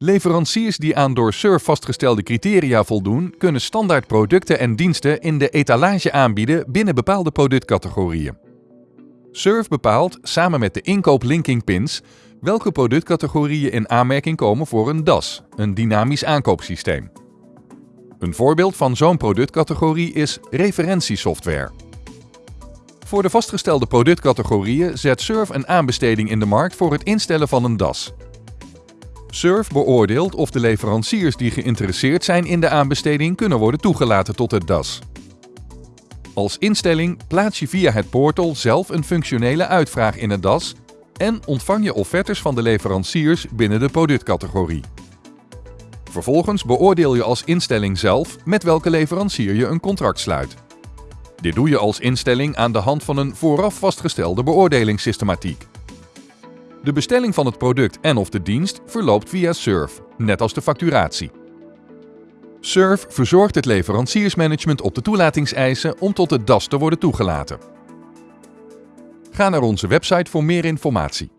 Leveranciers die aan door SURF vastgestelde criteria voldoen, kunnen standaard producten en diensten in de etalage aanbieden binnen bepaalde productcategorieën. SURF bepaalt samen met de inkoop-linking pins welke productcategorieën in aanmerking komen voor een DAS, een dynamisch aankoopsysteem. Een voorbeeld van zo'n productcategorie is referentiesoftware. Voor de vastgestelde productcategorieën zet SURF een aanbesteding in de markt voor het instellen van een DAS. SURF beoordeelt of de leveranciers die geïnteresseerd zijn in de aanbesteding kunnen worden toegelaten tot het DAS. Als instelling plaats je via het portal zelf een functionele uitvraag in het DAS en ontvang je offertes van de leveranciers binnen de productcategorie. Vervolgens beoordeel je als instelling zelf met welke leverancier je een contract sluit. Dit doe je als instelling aan de hand van een vooraf vastgestelde beoordelingssystematiek. De bestelling van het product en of de dienst verloopt via SURF, net als de facturatie. SURF verzorgt het leveranciersmanagement op de toelatingseisen om tot het DAS te worden toegelaten. Ga naar onze website voor meer informatie.